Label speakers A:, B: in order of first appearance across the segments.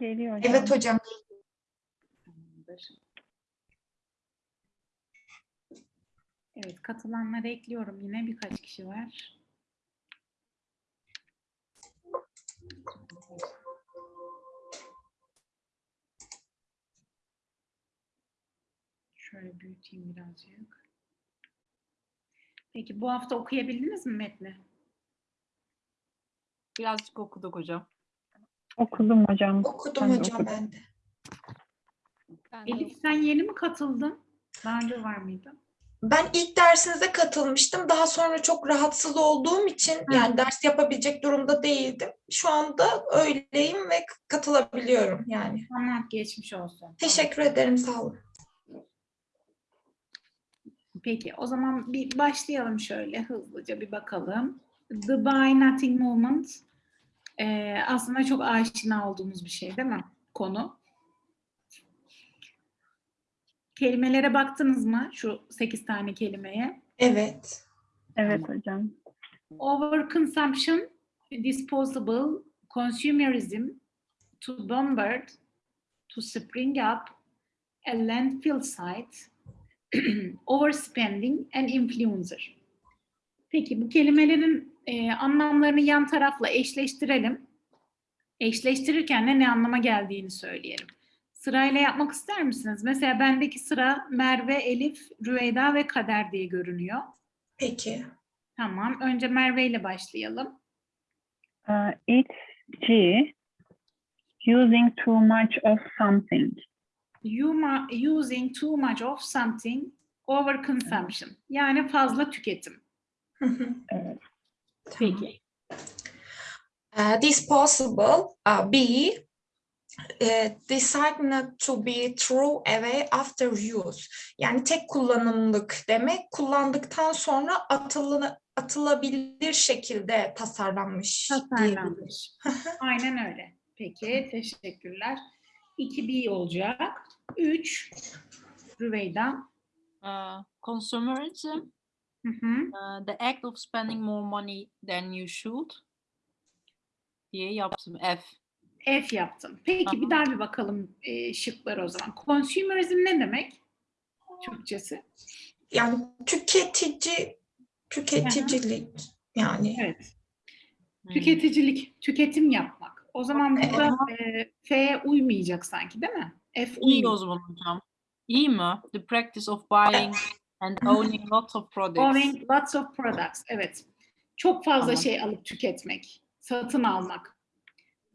A: Geliyor hocam.
B: Evet hocam.
C: Tamamdır. Evet, katılanları ekliyorum. Yine birkaç kişi var. Şöyle büyüteyim birazcık. Peki bu hafta okuyabildiniz mi metni?
D: Birazcık okuduk hocam.
A: Okudum hocam.
B: Okudum
A: Ben
B: hocam
A: okudum.
B: ben de.
C: Elif sen yeni mi katıldın? Daha önce var mıydı?
B: Ben ilk dersinize katılmıştım. Daha sonra çok rahatsız olduğum için yani ders yapabilecek durumda değildim. Şu anda öyleyim ve katılabiliyorum yani.
C: Tamam, geçmiş olsun.
B: Teşekkür ederim sağ olun.
C: Peki, o zaman bir başlayalım şöyle hızlıca bir bakalım. The Buy Nothing Movement eee, aslında çok aşina olduğumuz bir şey değil mi? Konu. Kelimelere baktınız mı? Şu 8 tane kelimeye.
B: Evet.
A: Evet hocam.
C: Overconsumption, disposable, consumerism, to bombard, to spring up, a landfill site, overspending and influencer. Peki bu kelimelerin e, anlamlarını yan tarafla eşleştirelim. Eşleştirirken de ne anlama geldiğini söyleyelim. Sırayla yapmak ister misiniz? Mesela bendeki sıra Merve, Elif, Rüveyda ve Kader diye görünüyor.
B: Peki.
C: Tamam. Önce Merve ile başlayalım.
A: Uh, it's G. Using too much of something.
C: You using too much of something, overconsumption. Yani fazla tüketim.
B: Hı hı.
A: Evet.
C: Peki.
B: Uh, disposable, uh, B. Uh, decide not to be throw away after use. Yani tek kullanımlık demek kullandıktan sonra atılı, atılabilir şekilde tasarlanmış.
C: Tasarlanmış. Aynen öyle. Peki. Teşekkürler. 2B olacak. 3. Rüveyda.
D: Uh, consumerism,
C: Hı hı.
D: uh, the act of spending more money than you should diye yaptım. F.
C: F yaptım. Peki bir
D: Tamam.
C: daha bir bakalım e, şıkları o zaman. Consumerism ne demek? Türkçesi.
B: Yani tüketici, tüketicilik yani.
C: Evet.
D: Hmm.
C: Tüketicilik, tüketim yapmak. O zaman burada e, F'ye uymayacak sanki değil mi? F
D: İyi
C: uymuyor.
D: o zaman hocam. İyi mi? The practice of buying and owning lots of products.
C: Owning lots of products. Evet. Çok fazla
D: Tamam.
C: şey alıp tüketmek. Satın almak.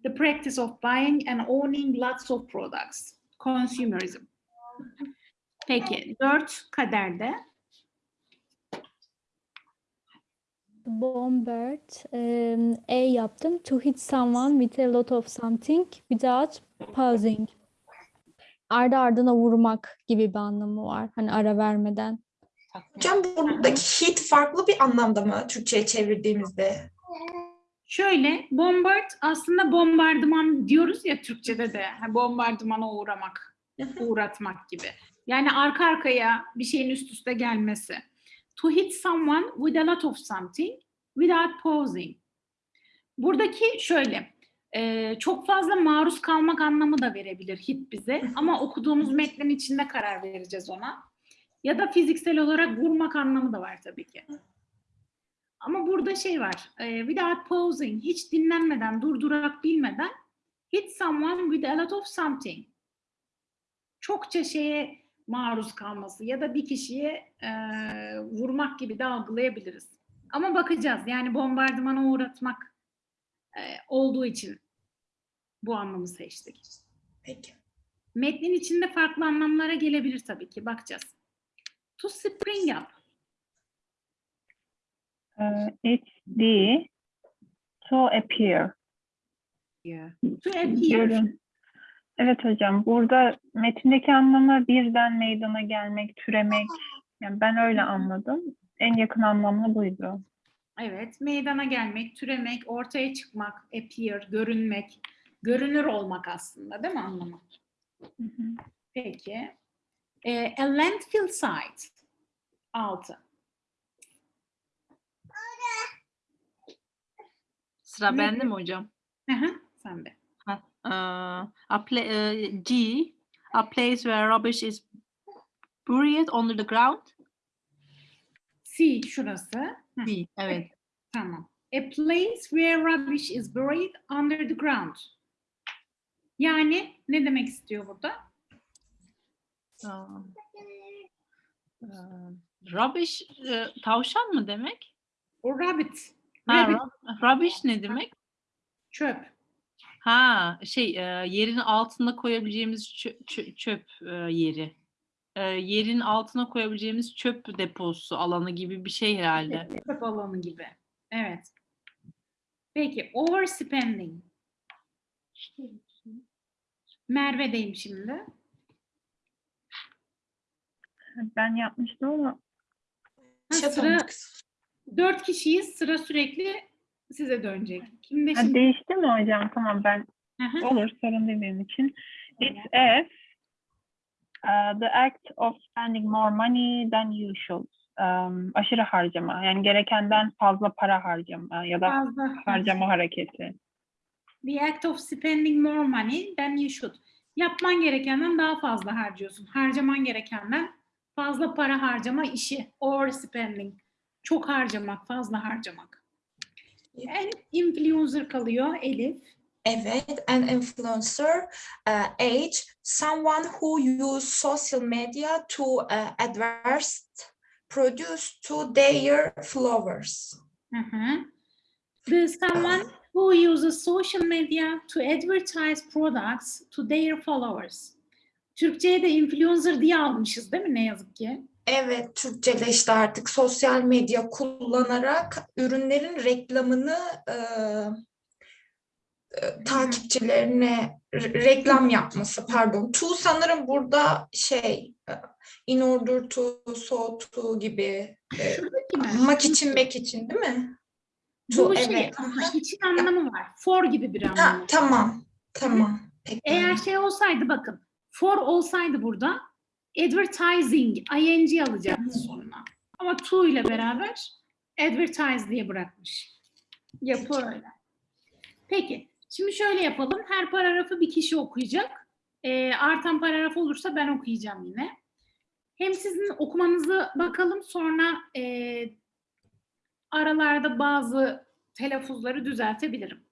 C: The practice of buying and owning lots of products. Consumerism. Peki. Dört kaderde.
E: Bombard, um, A yaptım. To hit someone with a lot of something without pausing. Ardı ardına vurmak gibi bir anlamı var. Hani ara vermeden.
B: Hocam buradaki hit farklı bir anlamda mı Türkçe'ye çevirdiğimizde?
C: Şöyle bombard aslında bombardıman diyoruz ya Türkçe'de de bombardımana uğramak, uğratmak gibi. Yani arka arkaya bir şeyin üst üste gelmesi. To hit someone with a lot of something without pausing. Buradaki şöyle e, çok fazla maruz kalmak anlamı da verebilir hit bize ama okuduğumuz metnin içinde karar vereceğiz ona. Ya da fiziksel olarak vurmak anlamı da var tabii ki. Ama burada şey var. E, without pausing, hiç dinlenmeden, durdurak bilmeden hit someone with a lot of something. Çokça şeye maruz kalması ya da bir kişiye e, vurmak gibi de algılayabiliriz. Ama bakacağız. Yani bombardımana uğratmak e, olduğu için bu anlamı seçtik.
B: Peki.
C: Metnin içinde farklı anlamlara gelebilir tabii ki. Bakacağız. To spring up.
A: Uh, it's D. To appear.
D: Yeah.
C: To appear.
A: Görün. Evet hocam. Burada metindeki anlamı birden meydana gelmek, türemek. Yani ben öyle anladım. En yakın anlamı buydu.
C: Evet, meydana gelmek, türemek, ortaya çıkmak, appear, görünmek, görünür olmak aslında değil mi anlamı?
A: Hı hı.
C: Peki. Ee, a landfill site. Altı.
D: Sıra
C: Ne
D: bende mi hocam?
C: Hı, Sen de.
D: Uh, a pla- uh, G, a place where rubbish is buried under the ground.
C: C şurası. Hı,
D: B, evet.
C: tamam. A place where rubbish is buried under the ground. Yani ne demek istiyor burada?
D: Um, uh, rubbish, e, tavşan mı demek?
C: O rabbit.
D: Ha,
C: Rabbit,
D: rub- rubbish ne demek?
C: çöp.
D: Ha, şey, e, yerin altına koyabileceğimiz çö- çö- çöp e, yeri. E, yerin altına koyabileceğimiz çöp deposu alanı gibi bir şey herhalde.
C: Çöp alanı gibi. Evet. Peki overspending. Merve'deyim şimdi.
A: Ben yapmıştım ama
C: Ha, sıra dört kişiyiz. Sıra sürekli size dönecek. Kimde
A: ha,
C: şimdi?
A: değişti mi hocam? Tamam ben
C: Hı hı.
A: olur sorun değil benim için. It's if uh, the act of spending more money than usual. Um, aşırı harcama. Yani gerekenden fazla para harcama ya da
C: Fazla.
A: harcama hareketi.
C: The act of spending more money than you should. Yapman gerekenden daha fazla harcıyorsun. Harcaman gerekenden fazla para harcama işi. Overspending. Çok harcamak, fazla harcamak. En influencer kalıyor Elif.
B: Evet, an influencer, uh, age, someone who use social media to uh, adverse produce to their followers.
C: Hı hı. The someone who uses social media to advertise products to their followers. Türkçe'ye de influencer diye almışız değil mi ne yazık ki?
B: Evet, Türkçeleşti artık sosyal medya kullanarak ürünlerin reklamını e, e, takipçilerine re- reklam yapması pardon. To sanırım burada şey e, in order to, so to gibi e, mak için mek için değil mi?
C: Bu
B: To,
C: şey
B: evet.
C: aslında için anlamı var. For gibi bir anlamı.
B: Ha, tamam, tamam. Peki.
C: Eğer şey olsaydı bakın. For olsaydı burada advertising ing alacaktı sonuna. Ama to ile beraber advertise diye bırakmış. Yapı öyle. Peki. Şimdi şöyle yapalım. Her paragrafı bir kişi okuyacak. Ee, artan paragraf olursa ben okuyacağım yine. Hem sizin okumanızı bakalım sonra e, aralarda bazı telaffuzları düzeltebilirim.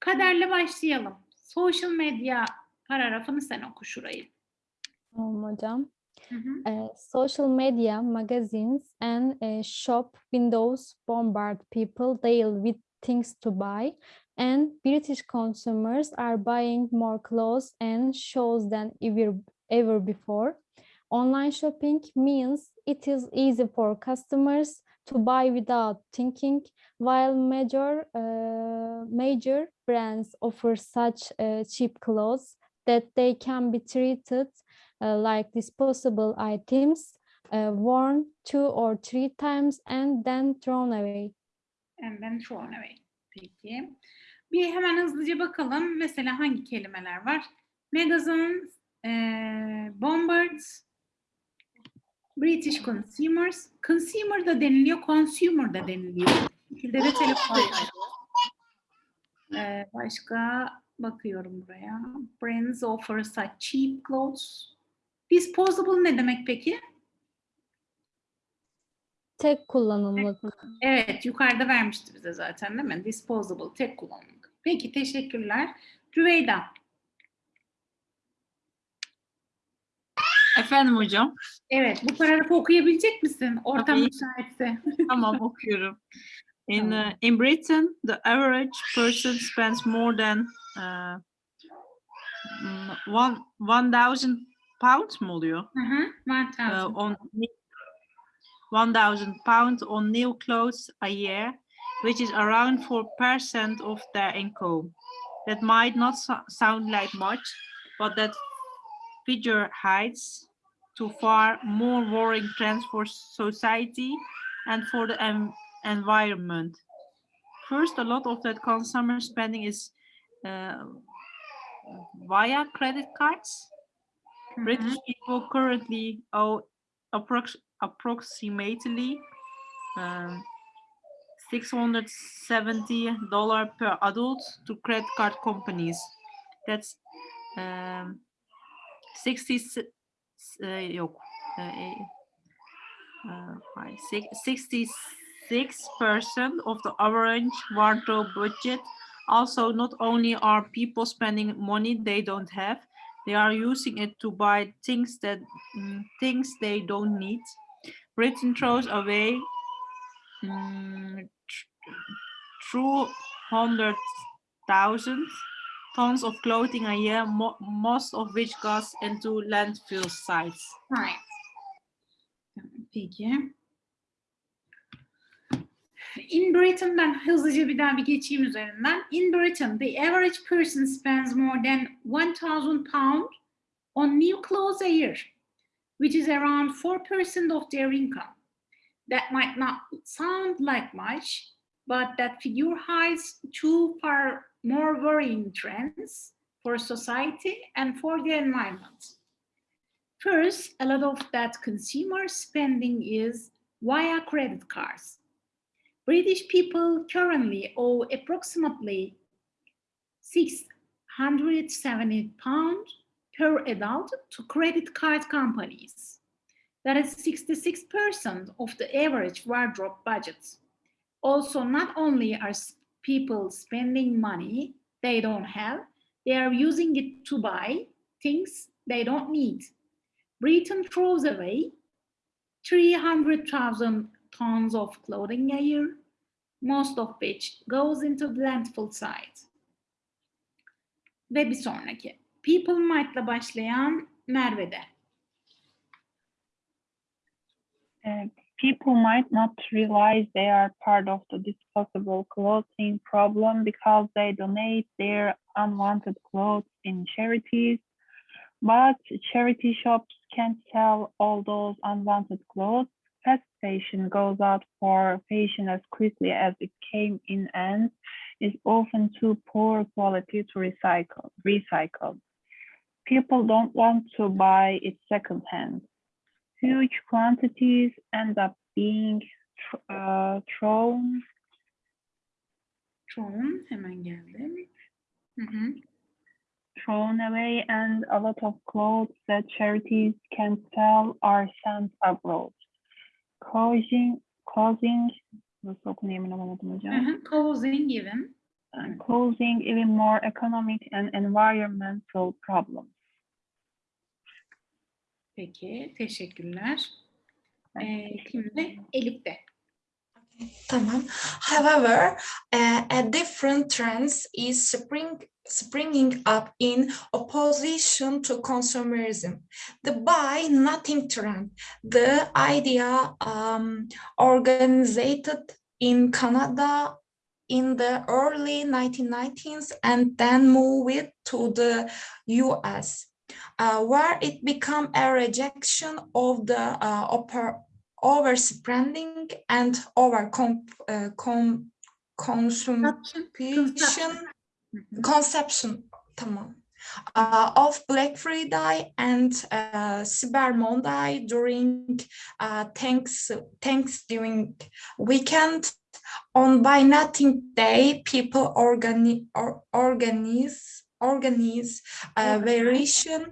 C: Kaderle başlayalım. Social medya paragrafını sen oku şurayı.
E: Tamam hocam.
C: Hı hı.
E: Uh, social media, magazines, and uh, shop windows bombard people daily with things to buy, and British consumers are buying more clothes and shoes than ever, ever before. Online shopping means it is easy for customers to buy without thinking, while major uh, major brands offer such uh, cheap clothes that they can be treated uh, like disposable items, uh, worn two or three times and then thrown away.
C: And then thrown away. Peki. Bir hemen hızlıca bakalım. Mesela hangi kelimeler var? Magazines, eee bombards, British consumers. Consumer da deniliyor, consumer da deniliyor. Bu şekilde de telefon. Eee, başka bakıyorum buraya. Brands offer such cheap clothes. Disposable ne demek peki?
E: Tek kullanımlık.
C: Evet, yukarıda vermişti bize zaten değil mi? Disposable, tek kullanımlık. Peki, teşekkürler. Rüveyda,
D: Efendim hocam,
C: evet bu paragrafı okuyabilecek misin? Ortam
D: Tabii.
C: müsaitse.
D: tamam okuyorum. In uh, in Britain, the average person spends more than one one thousand pounds mı oluyor?
C: Hı hı,
D: Uh,
C: thousand.
D: on one thousand pounds on new clothes a year, which is around four percent of their income. That might not so- sound like much, but that figure hides to far more worrying trends for society and for the environment. First, a lot of that consumer spending is via credit cards.
C: Hı hı.
D: British people currently owe approx- approximately um, $670 per adult to credit card companies. That's um, 60 uh, yok. Uh, uh, 66% of the average wardrobe budget. Also, not only are people spending money they don't have, they are using it to buy things that mm, things they don't need. Britain throws away mm, through hundred thousand tons of clothing a year, mo most of which goes into landfill sites.
C: Right. Peki. In Britain'dan hızlıca bir daha bir geçeyim üzerinden. In Britain, the average person spends more than 1000 pound on new clothes a year, which is around 4% of their income. That might not sound like much, but that figure hides two far more worrying trends for society and for the environment. First, a lot of that consumer spending is via credit cards. British people currently owe approximately 670 pounds per adult to credit card companies. That is 66% of the average wardrobe budget. Also, not only are people spending money they don't have, they are using it to buy things they don't need. Britain throws away 300,000 tons of clothing a year, most of which goes into the landfill site. Ve bir sonraki. People might'la başlayan Merve'de.
A: Uh, people might not realize they are part of the disposable clothing problem because they donate their unwanted clothes in charities. But charity shops can't sell all those unwanted clothes. Fast fashion goes out for fashion as quickly as it came in and is often too poor quality to recycle. Recycle. People don't want to buy it secondhand huge quantities end up being uh, thrown
C: Çoğun hemen geldim. Hı hı.
A: thrown away and a lot of clothes that charities can sell are sent abroad causing causing nasıl okunuyor emin olamadım
C: Hı
A: hocam
C: hı. Causing even.
A: and causing even more economic and environmental problems
C: Peki, teşekkürler. Ee, şimdi Elif'te.
B: Tamam. However, uh, a different trends is spring, springing up in opposition to consumerism. The buy nothing trend, the idea um, organized in Canada in the early 1990s and then moved to the US, uh, where it became a rejection of the uh, upper overspending and over uh, com, consumption
C: Consumption. Hı hı.
B: conception tamam uh, of Black Friday and uh, Cyber Monday during uh, thanks Thanksgiving weekend. On By Nothing Day, people organi or organize organize uh,
C: Organize.
B: variation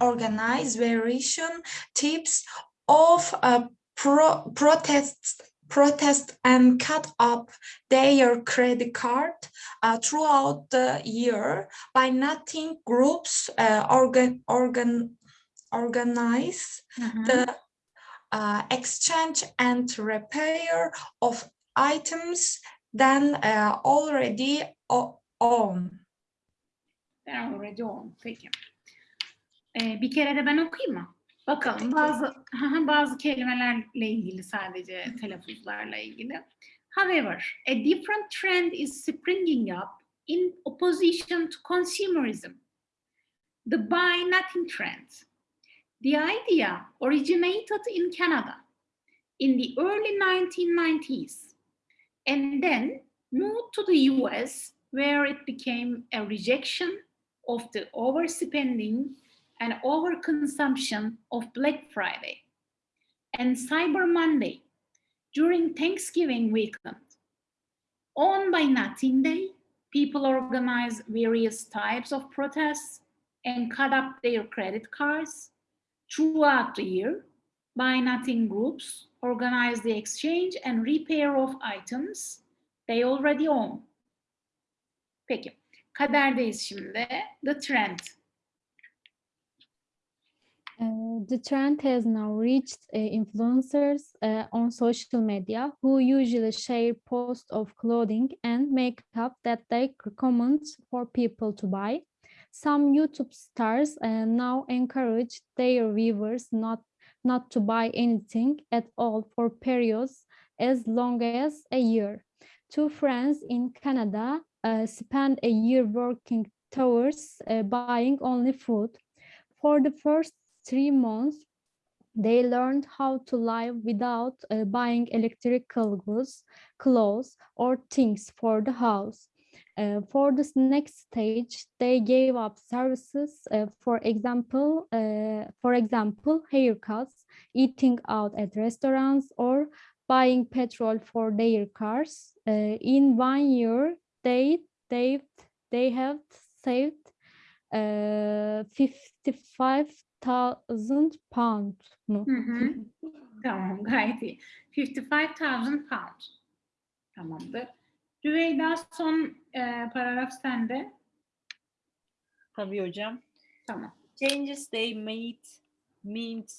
B: organize variation tips of uh, pro protests protest and cut up their credit card uh, throughout the year by nothing groups uh, organ organ organize
C: Hı hı.
B: the uh, exchange and repair of items then uh, already o- own.
C: Ben already on. Peki. Ee, bir kere de ben okuyayım mı? Bakalım bazı bazı kelimelerle ilgili sadece telaffuzlarla ilgili. However, a different trend is springing up in opposition to consumerism. The buy nothing trend. The idea originated in Canada in the early 1990s and then moved to the US where it became a rejection of the overspending and overconsumption of Black Friday and Cyber Monday during Thanksgiving weekend. On by Nothing Day, people organize various types of protests and cut up their credit cards throughout the year. Buy nothing groups organize the exchange and repair of items they already own. Peki. Kaderdeyiz şimdi. The trend.
E: Uh, the trend has now reached uh, influencers uh, on social media who usually share posts of clothing and makeup that they recommend for people to buy. Some YouTube stars uh, now encourage their viewers not, not to buy anything at all for periods as long as a year. Two friends in Canada uh, spent a year working towards uh, buying only food. For the first three months, they learned how to live without uh, buying electrical goods, clothes, or things for the house. Uh, for this next stage, they gave up services, uh, for example, uh, for example, haircuts, eating out at restaurants, or buying petrol for their cars. Uh, in one year, they they they have saved uh, 55,000 pound mu?
C: Hı hı. Tamam gayet iyi. 55,000 pound. Tamamdır. Rüveyda son e, paragraf sende.
D: Tabii hocam.
C: Tamam.
D: Changes they made meant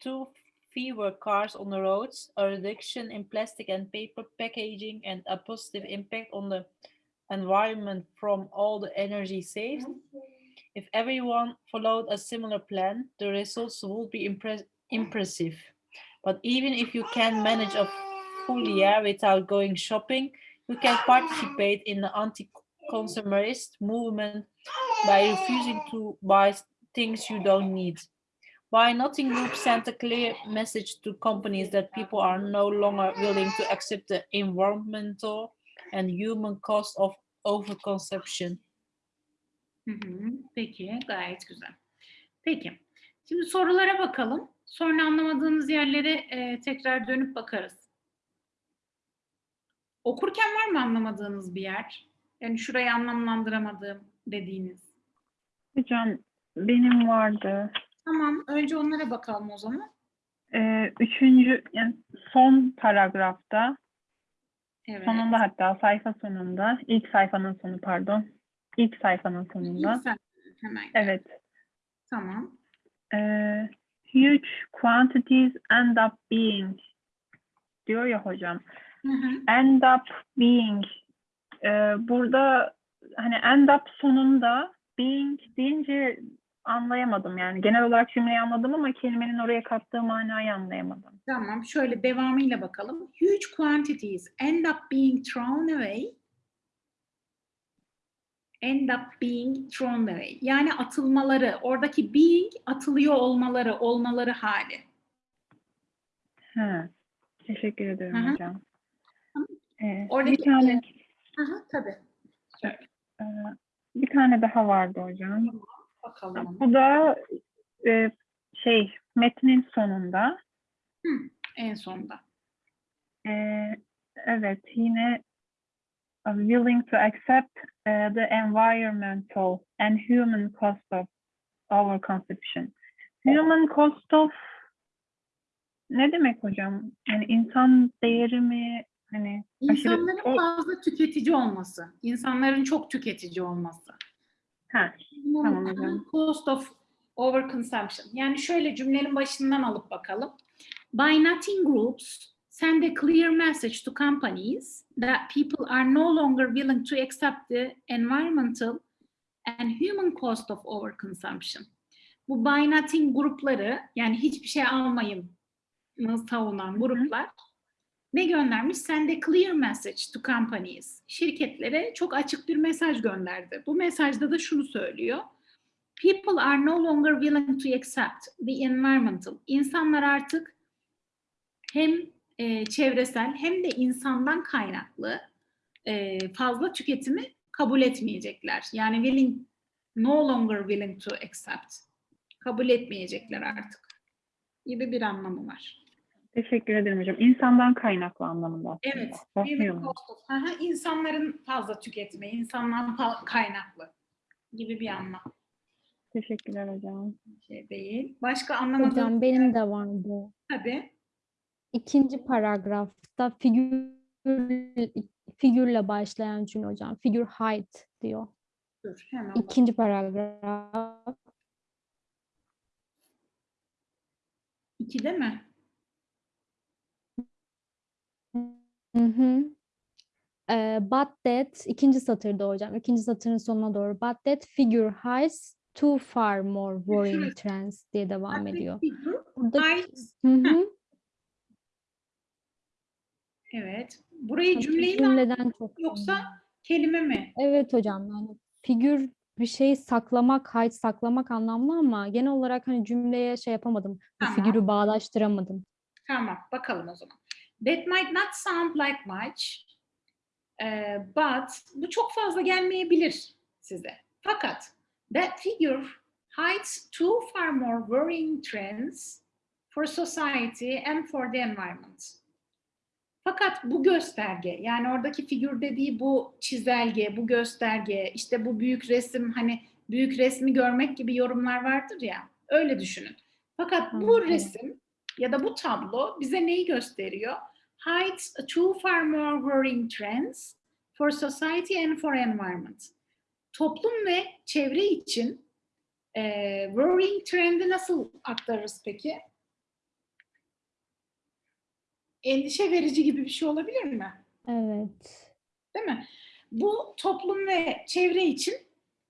D: two fewer cars on the roads, a reduction in plastic and paper packaging, and a positive impact on the environment from all the energy saved. If everyone followed a similar plan, the results would be impress- impressive. But even if you can manage a full year without going shopping, you can participate in the anti-consumerist movement by refusing to buy things you don't need. Buy Nothing Group sent a clear message to companies that people are no longer willing to accept the environmental and human cost of overconsumption.
C: Hı hı. Peki, gayet güzel. Peki, şimdi sorulara bakalım. Sonra anlamadığımız yerlere e, tekrar dönüp bakarız. Okurken var mı anlamadığınız bir yer? Yani şurayı anlamlandıramadığım dediğiniz.
A: Hocam benim vardı.
C: Tamam, önce onlara bakalım o zaman.
A: Ee, üçüncü, yani son paragrafta,
C: Evet.
A: sonunda hatta sayfa sonunda, ilk sayfanın sonu pardon, ilk sayfanın sonunda.
C: Sen hemen.
A: Evet.
C: Tamam.
A: Ee, huge quantities end up being diyor ya hocam.
C: Hı hı.
A: End up being. Ee, burada hani end up sonunda being deyince anlayamadım yani. Genel olarak cümleyi anladım ama kelimenin oraya kattığı manayı anlayamadım.
C: Tamam, şöyle devamıyla bakalım. Huge quantities end up being thrown away. End up being thrown away. Yani atılmaları, oradaki being atılıyor olmaları, olmaları hali.
A: He. Teşekkür ederim
C: Hı hı.
A: hocam. Ee,
C: Oradaki-
A: bir tane
C: Aha, tabii.
A: e, bir tane daha vardı hocam.
C: Bakalım.
A: Bu da e, şey metnin sonunda.
C: En sonda.
A: Ee, evet yine willing to accept uh, the environmental and human cost of overconsumption. Human cost of ne demek hocam? Yani insan değeri mi? Hani aşırı-
C: İnsanların
A: o-
C: fazla tüketici olması. insanların çok tüketici olması.
A: Ha, Tamam hocam.
C: Cost of overconsumption. Yani şöyle cümlenin başından alıp bakalım. By nothing groups send a clear message to companies that people are no longer willing to accept the environmental and human cost of overconsumption. Bu buy nothing grupları yani hiçbir şey almayın savunan gruplar ne göndermiş? Send a clear message to companies. Şirketlere çok açık bir mesaj gönderdi. Bu mesajda da şunu söylüyor. People are no longer willing to accept the environmental. İnsanlar artık hem e, çevresel hem de insandan kaynaklı e, fazla tüketimi kabul etmeyecekler. Yani willing, no longer willing to accept. Kabul etmeyecekler artık gibi bir anlamı var.
A: Teşekkür ederim hocam. İnsandan kaynaklı anlamında aslında.
C: Evet. Aha, insanların fazla tüketimi, insandan fa- kaynaklı gibi bir anlam.
A: Teşekkürler hocam.
C: Şey değil. Başka anlamadığım
E: Hocam benim de var bu.
C: tabii.
E: İkinci paragrafta figür figürle başlayan cümle hocam. Figure height diyor.
C: Dur hemen.
E: İkinci paragraf.
C: İki değil mi?
E: Hı hı. Ee, but that ikinci satırda hocam. ikinci satırın sonuna doğru. But that figure hides too far more worrying trends diye devam ediyor. Burada hı hı.
C: Evet. Burayı cümleyi mi
E: cümleden çok
C: yoksa
E: önemli.
C: kelime mi?
E: Evet hocam yani figür bir şey saklamak, height saklamak anlamlı ama genel olarak hani cümleye şey yapamadım. Bu
C: Tamam.
E: figürü bağdaştıramadım.
C: Tamam, bakalım o zaman. That might not sound like much, eh, but bu çok fazla gelmeyebilir size. Fakat that figure hides two far more worrying trends for society and for the environment. Fakat bu gösterge, yani oradaki figür dediği bu çizelge, bu gösterge, işte bu büyük resim, hani büyük resmi görmek gibi yorumlar vardır ya, öyle düşünün. Fakat bu
E: Anladım.
C: resim ya da bu tablo bize neyi gösteriyor? Hides two far more worrying trends for society and for environment. Toplum ve çevre için eee worrying trendi nasıl aktarırız peki? Endişe verici gibi bir şey olabilir mi?
E: Evet.
C: Değil mi? Bu toplum ve çevre için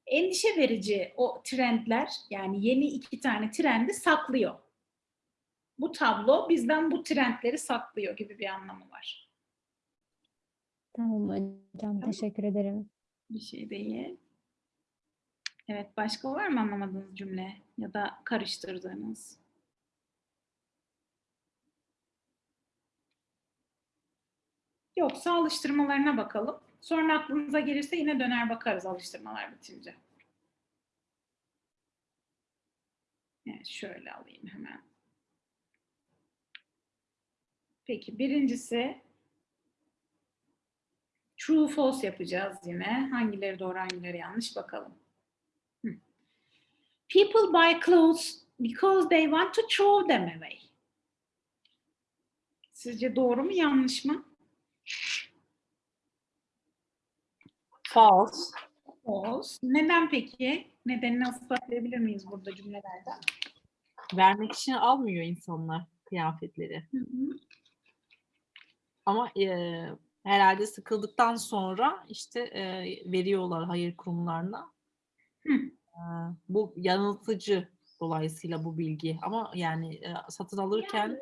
C: endişe verici o trendler yani yeni iki tane trendi saklıyor. Bu tablo bizden bu trendleri saklıyor gibi bir anlamı var.
E: Tamam hocam teşekkür ederim.
C: Bir şey değil. Evet başka var mı anlamadığınız cümle ya da karıştırdığınız? Yoksa alıştırmalarına bakalım. Sonra aklınıza gelirse yine döner bakarız alıştırmalar bitince. Evet, şöyle alayım hemen. Peki birincisi true false yapacağız yine. Hangileri doğru hangileri yanlış bakalım. People buy clothes because they want to throw them away. Sizce doğru mu yanlış mı?
D: False.
C: False. Neden peki? Nedenini ispatlayabilir miyiz burada cümlelerde?
D: Vermek için almıyor insanlar kıyafetleri.
C: Hı hı.
D: Ama eee, herhalde sıkıldıktan sonra işte eee, veriyorlar hayır kurumlarına.
C: Hı.
D: Eee, bu yanıltıcı dolayısıyla bu bilgi. Ama yani eee, satın alırken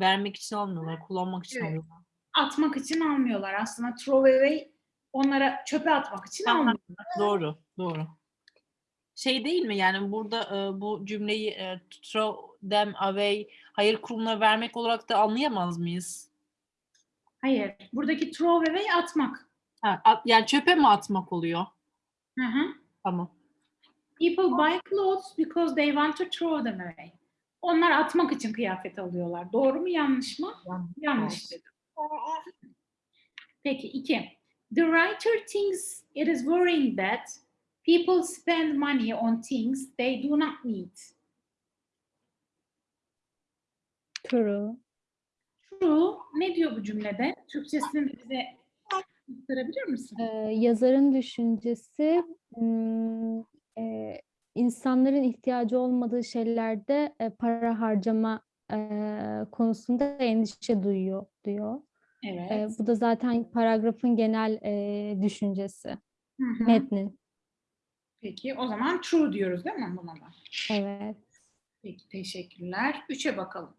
D: vermek için almıyorlar, kullanmak için
C: Evet.
D: alıyorlar.
C: Atmak için almıyorlar. Aslında throw away onlara çöpe atmak için
D: Tamam.
C: almıyorlar.
D: Doğru, doğru. Şey değil mi yani burada eee, bu cümleyi eee, throw them away hayır kurumuna vermek olarak da anlayamaz mıyız?
C: Hayır. Buradaki throw away atmak.
D: Ha, at- yani çöpe mi atmak oluyor?
C: Hı hı.
D: Tamam.
C: People buy clothes because they want to throw them away. Onlar atmak için kıyafet alıyorlar. Doğru mu yanlış mı?
D: Yanlış.
C: Yanlış dedim. Peki iki. The writer thinks it is worrying that people spend money on things they do not need.
E: True.
C: True. Ne diyor bu cümlede? Türkçesini bize aktarabilir misin?
E: Ee, yazarın düşüncesi hmm, e, insanların ihtiyacı olmadığı şeylerde e, para harcama e, konusunda endişe duyuyor diyor. E,
C: Evet.
E: bu da zaten paragrafın genel e, düşüncesi,
C: Hı hı.
E: metnin.
C: Peki o zaman true diyoruz değil mi buna da?
E: Evet.
C: Peki teşekkürler. Üçe bakalım.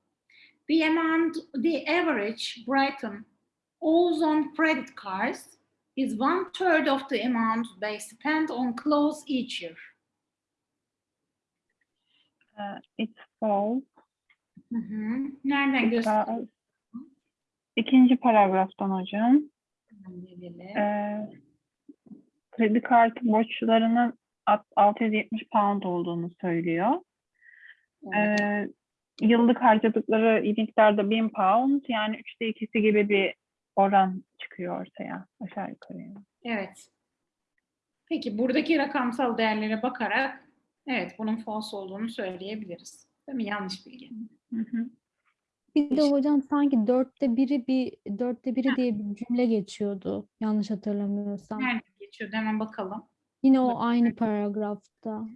C: The amount, the average Brighton owes on credit cards is one third of the amount they spend on clothes each year.
A: Ee, it's false.
C: Hı hı. Nereden göster?
A: İkinci paragraftan hocam. Ee, kredi kartı borçlarının alt- 670 pound olduğunu söylüyor.
C: Evet.
A: Ee, yıllık harcadıkları miktarda 1000 pound yani üçte ikisi gibi bir oran çıkıyor ortaya aşağı yukarı.
C: Evet. Peki buradaki rakamsal değerlere bakarak evet bunun false olduğunu söyleyebiliriz. Değil mi? Yanlış bilgi.
A: Hı hı.
E: Bir de hocam sanki dörtte biri bir dörtte biri diye bir cümle geçiyordu. Yanlış hatırlamıyorsam.
C: Nerede geçiyordu? Hemen bakalım.
E: Yine o aynı paragrafta.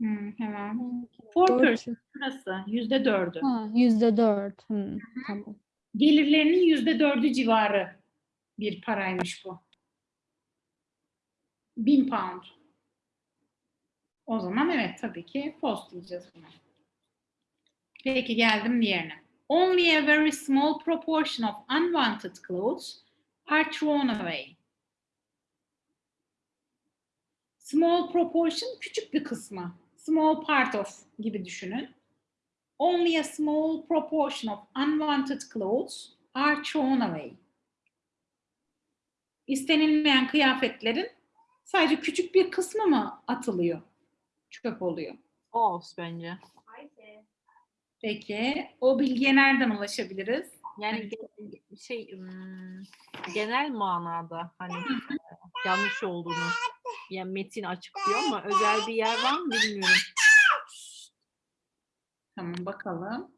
C: Hmm, hemen. Four
E: Dört-
C: percent burası. Yüzde dördü.
E: Ha, yüzde dört. Hı, tamam.
C: Gelirlerinin yüzde dördü civarı bir paraymış bu. Bin pound. O zaman evet tabii ki false diyeceğiz buna. Peki geldim diğerine. Only a very small proportion of unwanted clothes are thrown away. Small proportion küçük bir kısmı. Small part of gibi düşünün. Only a small proportion of unwanted clothes are thrown away. İstenilmeyen kıyafetlerin sadece küçük bir kısmı mı atılıyor? Çöp oluyor.
D: False bence.
C: Peki o bilgiye nereden ulaşabiliriz?
D: Yani ge- şey genel manada hani yanlış olduğunu yani metin açıklıyor ama özel bir yer var mı bilmiyorum.
C: Tamam bakalım.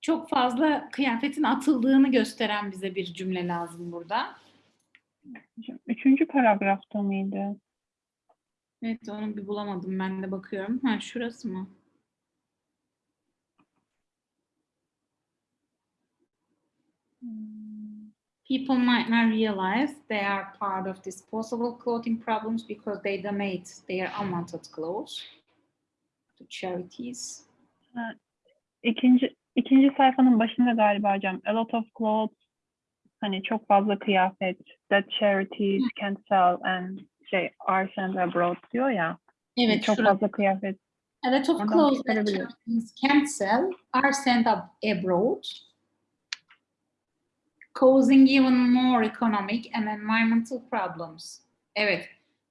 C: Çok fazla kıyafetin atıldığını gösteren bize bir cümle lazım burada.
A: Üçüncü paragrafta mıydı?
C: Evet onu bir bulamadım ben de bakıyorum. Ha şurası mı? Hmm. People might not realize they are part of disposable clothing problems because they donate their unwanted clothes to charities.
A: İkinci, ikinci sayfanın başında galiba hocam. A lot of clothes hani çok fazla kıyafet that charities can sell and şey are sent abroad diyor ya.
C: Evet
A: çok
C: şurası.
A: fazla kıyafet.
C: A lot of clothes that charities can't sell are sent up abroad, causing even more economic and environmental problems. Evet,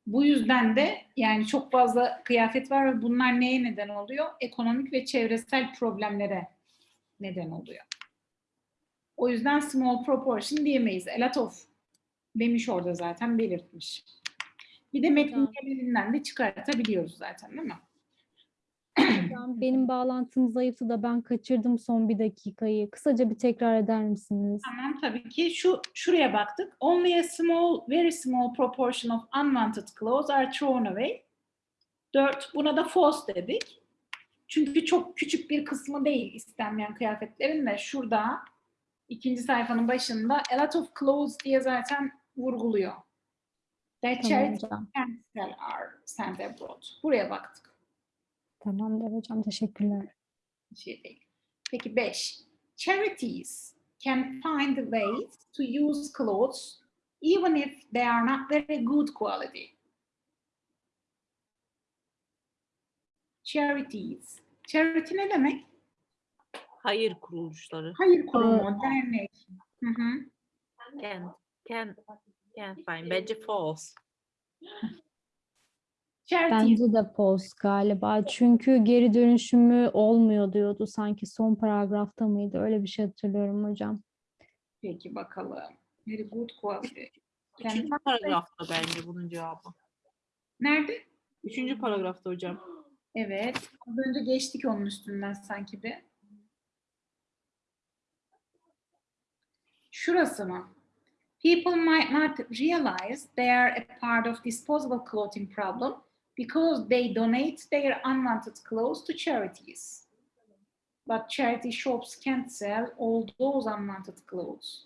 C: bu yüzden de yani çok fazla kıyafet var ve bunlar neye neden oluyor? Ekonomik ve çevresel problemlere neden oluyor. O yüzden small proportion diyemeyiz. A lot of demiş orada zaten belirtmiş. Bir de metnin genelinden de çıkartabiliyoruz zaten değil mi?
E: Benim bağlantım zayıftı da ben kaçırdım son bir dakikayı. Kısaca bir tekrar eder misiniz?
C: Tamam tabii ki şu şuraya baktık. Only a small, very small proportion of unwanted clothes are thrown away. Dört, buna da false dedik. Çünkü çok küçük bir kısmı değil istenmeyen kıyafetlerin de şurada ikinci sayfanın başında a lot of clothes diye zaten vurguluyor. That
E: Tamam
C: charities
E: hocam.
C: can't sell are sent abroad. Buraya baktık.
E: Tamamdır hocam. Teşekkürler.
C: Bir şey değil. Peki 5. Charities can find ways to use clothes even if they are not very good quality. Charities. Charity ne demek?
D: Hayır kuruluşları.
C: Hayır kurumu, dernek. Hı hı.
D: Can, can, can find. Bence false.
E: Bence de post galiba. Çünkü geri dönüşümü olmuyor diyordu sanki son paragrafta mıydı? Öyle bir şey hatırlıyorum hocam.
C: Peki bakalım. Very good quality.
D: Üçüncü paragrafta bence bunun cevabı.
C: Nerede?
D: Üçüncü paragrafta hocam.
C: Evet. Az önce geçtik onun üstünden sanki bir. Şurası mı? People might not realize they are a part of disposable clothing problem because they donate their unwanted clothes to charities. But charity shops can't sell all those unwanted clothes.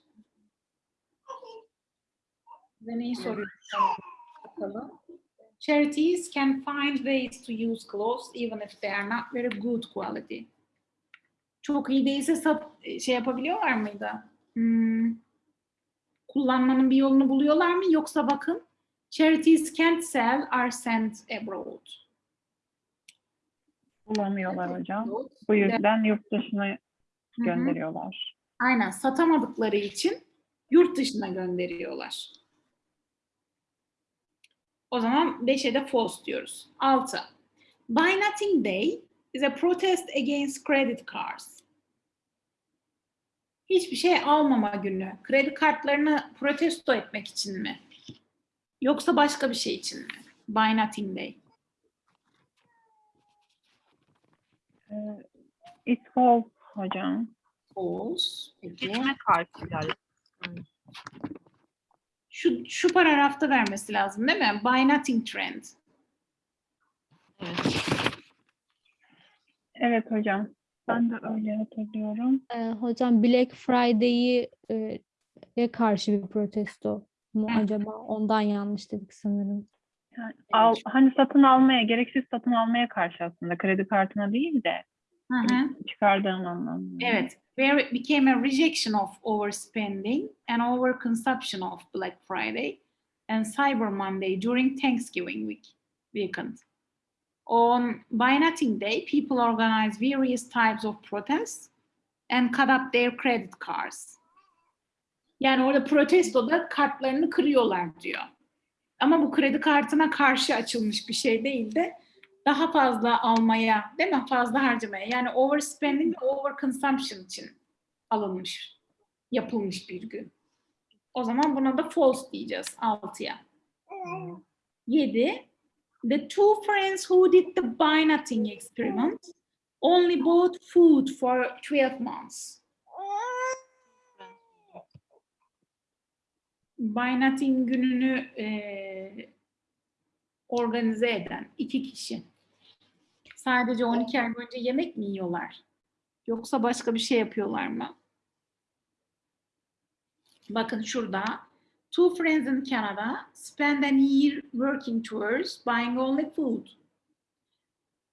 C: Charities can find ways to use clothes even if they are not very good quality. Çok iyi değilse şey yapabiliyorlar mıydı? Hmm, kullanmanın bir yolunu buluyorlar mı? Yoksa bakın charities can't sell are sent abroad.
A: Bulamıyorlar hocam. Bu yüzden yurt dışına
C: Hı hı.
A: gönderiyorlar.
C: Aynen satamadıkları için yurt dışına gönderiyorlar. O zaman 5'e de false diyoruz. 6. Buy nothing day is a protest against credit cards. Hiçbir şey almama günü. Kredi kartlarını protesto etmek için mi? Yoksa başka bir şey için mi? Buy nothing day.
A: Ee, it's false hocam.
C: False.
D: Karşı yani.
C: Şu, şu paragrafta vermesi lazım değil mi? Buy nothing trend.
D: Evet.
A: Evet hocam. Ben de öyle hatırlıyorum.
E: Ee, hocam Black Friday'i e, karşı bir protesto mu
C: Hı.
E: acaba? Ondan yanlış dedik sanırım.
A: Yani al, hani satın almaya, gereksiz satın almaya karşı aslında kredi kartına değil de
C: Hı hı.
A: çıkardığın anlamında.
C: Evet. Where it became a rejection of overspending and overconsumption of Black Friday and Cyber Monday during Thanksgiving week weekend. On Buy Nothing Day, people organize various types of protests and cut up their credit cards. Yani orada protestoda kartlarını kırıyorlar diyor. Ama bu kredi kartına karşı açılmış bir şey değil de daha fazla almaya, değil mi? Fazla harcamaya. Yani overspending ve overconsumption için alınmış, yapılmış bir gün. O zaman buna da false diyeceğiz 6'ya. 7. The two friends who did the buy experiment only bought food for 12 months. Buy gününü eee, organize eden iki kişi. Sadece 12 ay boyunca yemek mi yiyorlar? Yoksa başka bir şey yapıyorlar mı? Bakın şurada. Two friends in Canada spend a year working tours, buying only food.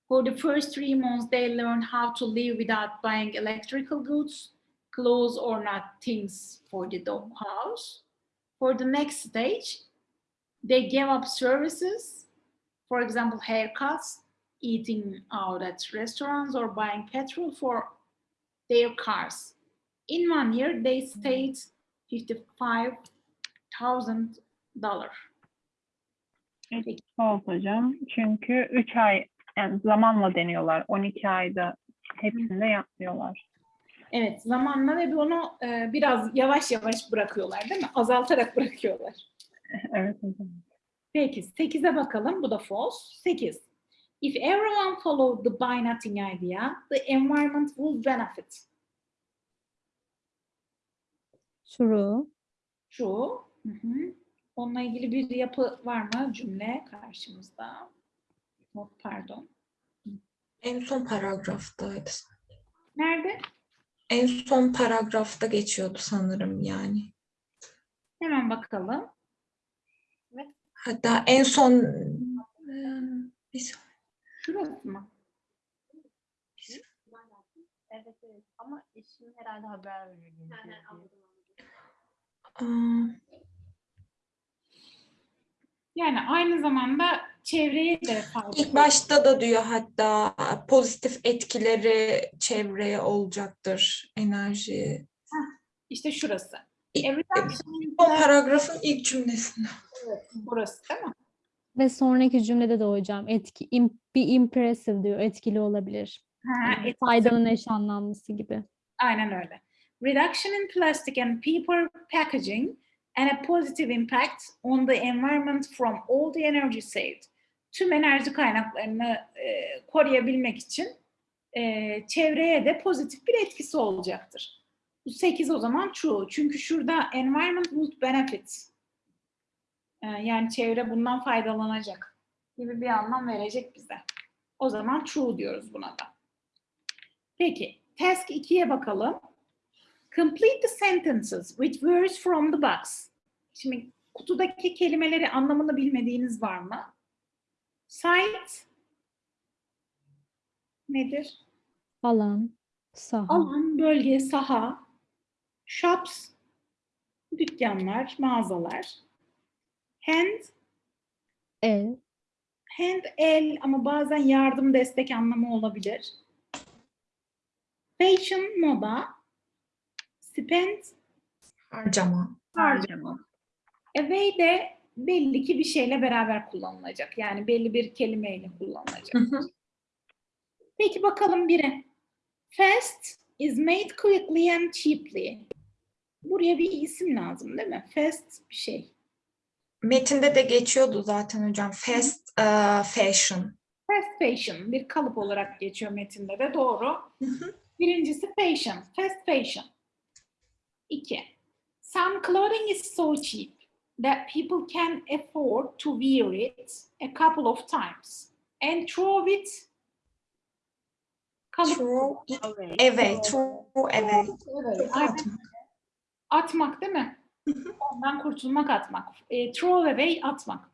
C: For the first three months, they learn how to live without buying electrical goods, clothes, or not things for the dog house. For the next stage, they give up services, for example, haircuts, eating out at restaurants, or buying petrol for their cars. In one year, they saved fifty-five thousand dollars.
A: False hocam. Çünkü 3 ay yani zamanla deniyorlar. 12 ayda hepsinde yapmıyorlar.
C: Evet, zamanla ve bunu e, biraz yavaş yavaş bırakıyorlar, değil mi? Azaltarak bırakıyorlar.
A: Evet hocam.
C: Peki 8'e bakalım. Bu da false. 8. If everyone followed the buy nothing idea, the environment will benefit.
E: True.
C: True. Hı hı. Onunla ilgili bir yapı var mı cümle karşımızda? Not pardon.
B: En son paragraftaydı.
C: Nerede?
B: En son paragrafta geçiyordu sanırım yani.
C: Hemen bakalım.
B: Hatta en son Eee, bir saniye.
C: Şurası mı?
F: Evet evet ama eşim herhalde haber veriyor.
B: Aa,
C: Yani aynı zamanda çevreye de fayda.
B: İlk başta da diyor hatta pozitif etkileri çevreye olacaktır enerji.
C: İşte şurası.
B: Son paragrafın ilk cümlesinde.
C: burası değil mi?
E: Ve sonraki cümlede de hocam etki, im, be impressive diyor. Etkili olabilir.
C: Ha,
E: Yani faydanın eş anlamlısı gibi.
C: Aynen öyle. Reduction in plastic and paper packaging and a positive impact on the environment from all the energy saved. Tüm enerji kaynaklarını e, koruyabilmek için e, çevreye de pozitif bir etkisi olacaktır. Bu 8 o zaman true. Çünkü şurada environment would benefit. E, yani çevre bundan faydalanacak gibi bir anlam verecek bize. O zaman true diyoruz buna da. Peki, task 2'ye bakalım. Complete the sentences with words from the box. Şimdi kutudaki kelimeleri anlamını bilmediğiniz var mı? Site nedir?
E: Alan, saha,
C: Alan, bölge, saha. Shops, dükkanlar, mağazalar. Hand,
E: el,
C: hand, el ama bazen yardım, destek anlamı olabilir. Fashion, moda. Spend,
B: Harcama.
A: Harcama.
C: Away de belli ki bir şeyle beraber kullanılacak. Yani belli bir kelimeyle kullanılacak.
B: Hı hı.
C: Peki bakalım biri. Fast is made quickly and cheaply. Buraya bir isim lazım değil mi? Fast bir şey.
B: Metinde de geçiyordu zaten hocam. Fast e, fashion.
C: Fast fashion bir kalıp olarak geçiyor metinde de doğru. Birincisi fashion, fast fashion. İki. Some clothing is so cheap that people can afford to wear it a couple of times and throw it
B: Throw it
F: Away.
B: Throw away. Atmak.
C: Değil mi? Ondan kurtulmak atmak. E, throw away atmak.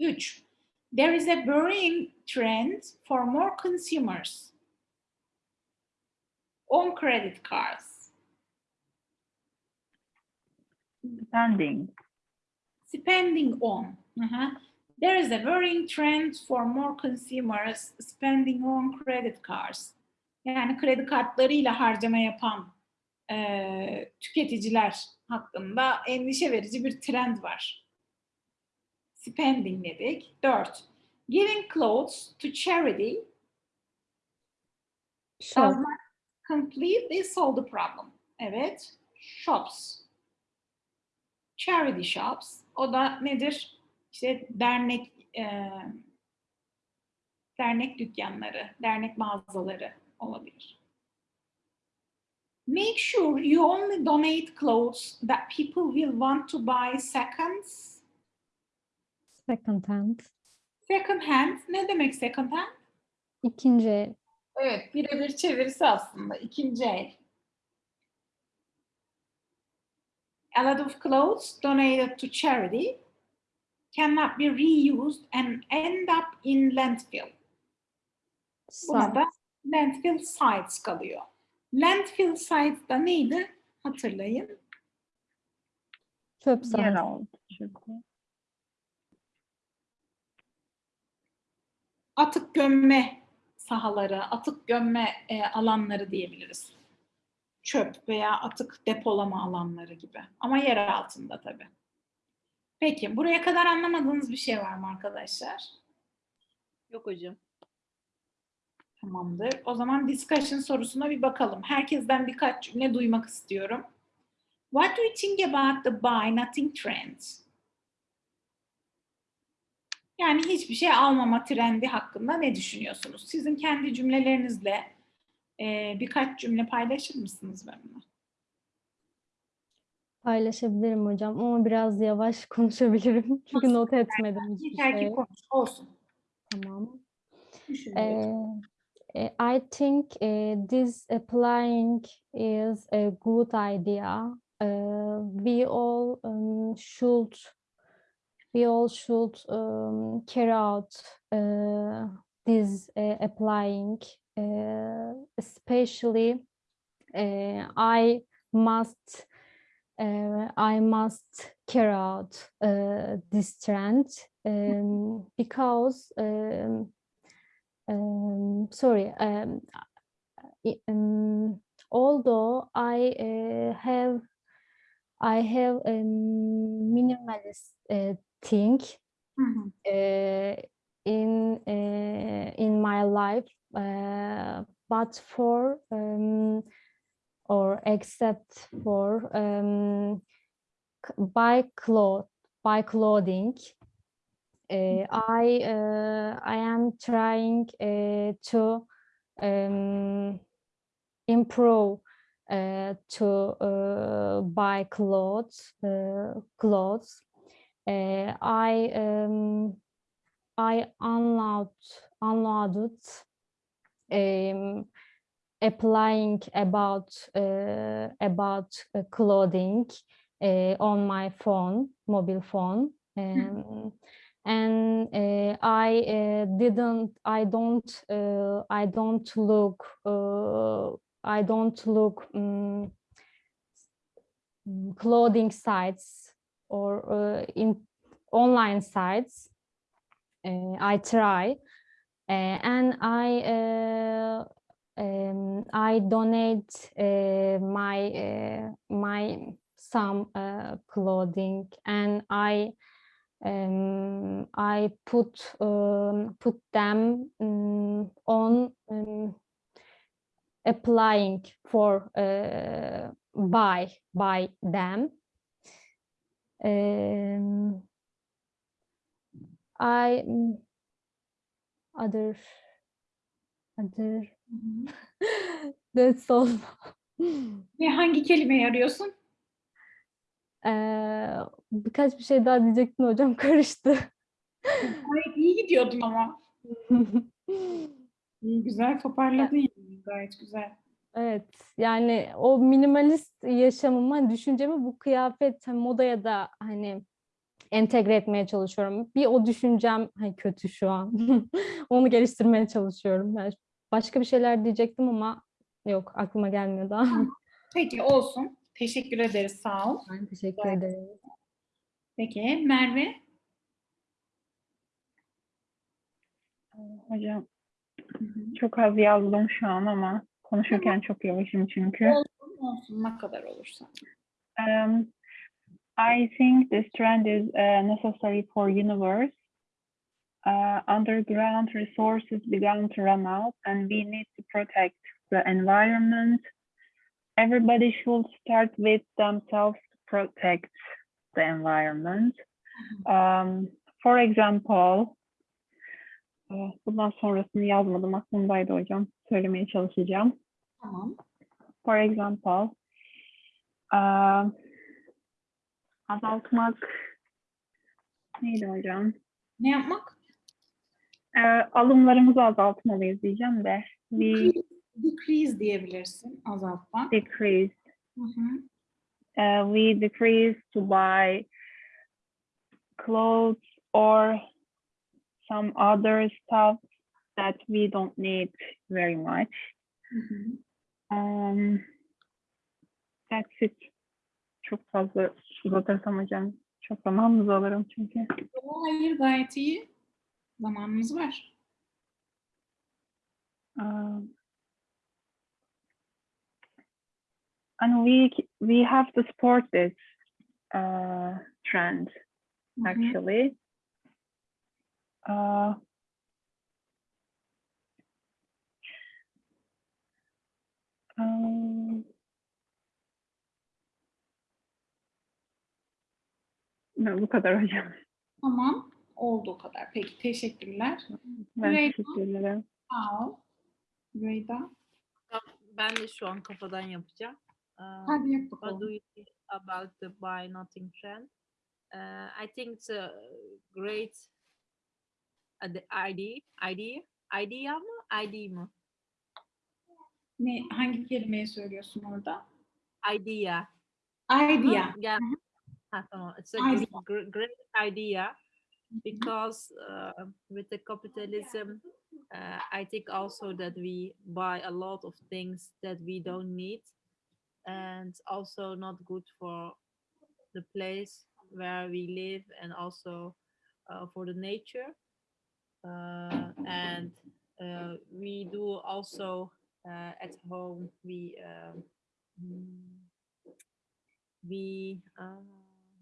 C: Üç. There is a worrying trend for more consumers on credit cards.
A: Spending.
C: Spending on. Hı hı. There is a worrying trend for more consumers spending on credit cards. Yani kredi kartlarıyla harcama yapan eee, tüketiciler hakkında endişe verici bir trend var. Spending dedik. Dört. Giving clothes to charity does
E: Shop.
C: not completely solve the problem. Evet. Shops. Charity shops. O da nedir? İşte dernek e, dernek dükkanları, dernek mağazaları olabilir. Make sure you only donate clothes that people will want to buy seconds.
E: Second hand.
C: Second hand. Ne demek second hand?
E: İkinci el.
C: Evet, birebir çevirisi aslında. ikinci el. A lot of clothes donated to charity cannot be reused and end up in landfill. Buna da landfill sites kalıyor. Landfill sites da neydi? Hatırlayın.
E: Çöp
A: çöpü.
C: Atık gömme sahaları, atık gömme e, alanları diyebiliriz. Çöp veya atık depolama alanları gibi. Ama yer altında tabii. Peki, buraya kadar anlamadığınız bir şey var mı arkadaşlar?
F: Yok hocam.
C: Tamamdır. O zaman discussion sorusuna bir bakalım. Herkesten birkaç cümle duymak istiyorum. What do you think about the buy nothing trend? Yani hiçbir şey almama trendi hakkında ne düşünüyorsunuz? Sizin kendi cümlelerinizle e, birkaç cümle paylaşır mısınız benimle?
E: Paylaşabilirim hocam ama biraz yavaş konuşabilirim. Çünkü not etmedim hiçbir
C: Yeter ki
E: şey.
C: konuş. Olsun.
E: Tamam.
C: Düşünün.
E: Uh, I think uh, this applying is a good idea. Uh, we all um, should we all should um, carry out uh, this uh, applying, especially uh, I must uh, I must carry out uh, this trend um, because um, um, sorry um, um, although I uh, have I have a minimalist uh, think
C: Hı hı.
E: uh, in uh, in my life uh, but for um, or except for um, buy cloth buy clothing uh, I uh, I am trying uh, to um, improve uh, to uh, buy clothes uh, clothes. Uh, I um, I unload unloaded um, applying about uh, about uh, clothing uh, on my phone mobile phone um, and uh, I uh, didn't I don't uh, I don't look uh, I don't look um, clothing sites or uh, in online sites I try uh, and I uh, um, I donate uh, my uh, my some uh, clothing and I um, I put um, put them um, on um, applying for uh, buy by them. I other other that's all.
C: Ve hangi kelimeyi arıyorsun?
E: Eee, birkaç bir şey daha diyecektim hocam karıştı.
C: Gayet iyi gidiyordum ama. İyi, güzel toparladın yani. Gayet güzel.
E: Evet yani o minimalist yaşamımı hani düşüncemi bu kıyafet hani modaya da hani entegre etmeye çalışıyorum. Bir o düşüncem hani kötü şu an. Onu geliştirmeye çalışıyorum. Yani başka bir şeyler diyecektim ama yok aklıma gelmiyor daha.
C: Peki olsun. Teşekkür ederiz. Sağ ol.
E: Ben teşekkür ederim.
C: Peki Merve?
A: Hocam çok az yazdım şu an ama konuşurken çok yavaşım çünkü.
C: Olsun olsun ne kadar olursa.
A: Um, I think this trend is uh, necessary for universe. Uh, underground resources began to run out and we need to protect the environment. Everybody should start with themselves to protect the environment. Um, for example, uh, bundan sonrasını yazmadım aklımdaydı hocam. Söylemeye çalışacağım.
C: Tamam.
A: For example, uh, azaltmak neydi hocam?
C: Ne yapmak?
A: Ee, alımlarımızı azaltmalıyız diyeceğim de. We
C: Decrease diyebilirsin. Azaltmak.
A: decrease.
C: Hı hı.
A: Uh, we decrease to buy clothes or some other stuff that we don't need very much.
C: Hı hı.
A: Um, that's it. Çok fazla uzatırsam hocam çok zamanınızı alırım çünkü.
C: Hayır gayet iyi. Zamanımız var.
A: Um, and we we have to support this uh, trend
C: Hı hı.
A: actually. Uh, um, bu kadar hocam.
C: Tamam. Olduğu kadar. Peki teşekkürler.
A: Ben
C: Reyna?
A: teşekkür ederim.
C: Sağ ol. Reyda.
D: Ben de şu an kafadan yapacağım. Uh,
C: Hadi yap
D: What
C: bakalım.
D: do you think about the buy nothing trend? Uh, I think it's a great idea. Idea? Idea mı? ID mı?
C: Ne, hangi kelimeyi söylüyorsun orada?
D: Idea.
C: Idea.
D: Yeah. Tamam. It's a
C: Idea.
D: gr- gr- great idea because uh, with the capitalism, uh, I think also that we buy a lot of things that we don't need and also not good for the place where we live and also uh, for the nature. Uh, and uh, we do also uh, at home we um, we uh,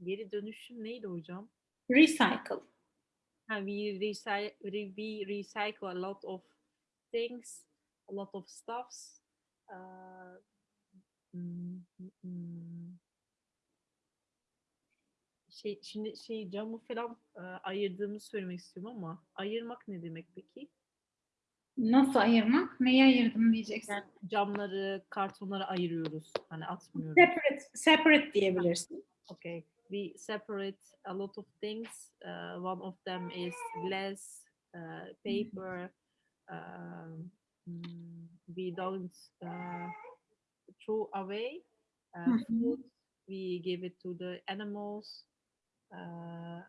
D: geri dönüşüm neydi hocam?
C: Recycle.
D: Uh, we recycle we recycle a lot of things, a lot of stuffs. Uh, mm, mm, mm. Şey, şimdi şey camı falan e, ayırdığımı söylemek istiyorum ama ayırmak ne demek peki?
C: Nasıl ayırmak? Neyi ayırdım diyeceksin.
D: Yani camları, kartonları ayırıyoruz. Hani atmıyoruz.
C: Separate, separate diyebilirsin.
D: Okay, we separate a lot of things. Uh, one of them is glass, uh, paper. Um, mm, we don't uh, throw away uh,
C: Mhm.
D: food. We give it to the animals. Uh,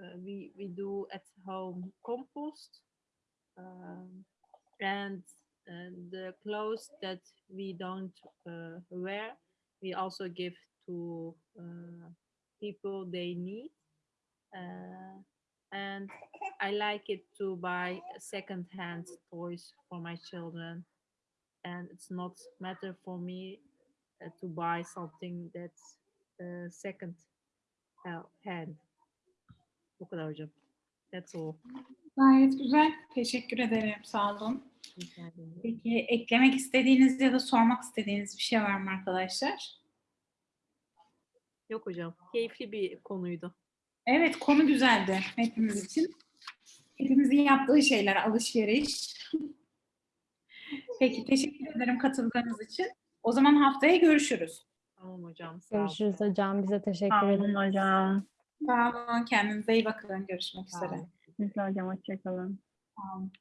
D: uh, we we do at home compost. Um, and and the clothes that we don't uh, wear, we also give to uh, people they need. Uh, and I like it to buy second-hand toys for my children. And it's not matter for me uh, to buy something that's uh, second uh, hand. Bu kadar hocam. That's all.
C: Gayet güzel. Teşekkür ederim. Sağ olun. Peki eklemek istediğiniz ya da sormak istediğiniz bir şey var mı arkadaşlar?
D: Yok hocam. Keyifli bir konuydu.
C: Evet konu güzeldi hepimiz için. Hepimizin yaptığı şeyler alışveriş. Peki teşekkür ederim katıldığınız için. O zaman haftaya görüşürüz.
D: Tamam hocam.
E: Görüşürüz hocam. Bize teşekkür
A: Sağ
E: ederim.
A: olun hocam.
C: Sağ olun. Kendinize iyi bakın. Görüşmek üzere.
A: de hocam hoşçakalın.
C: Sağ olun.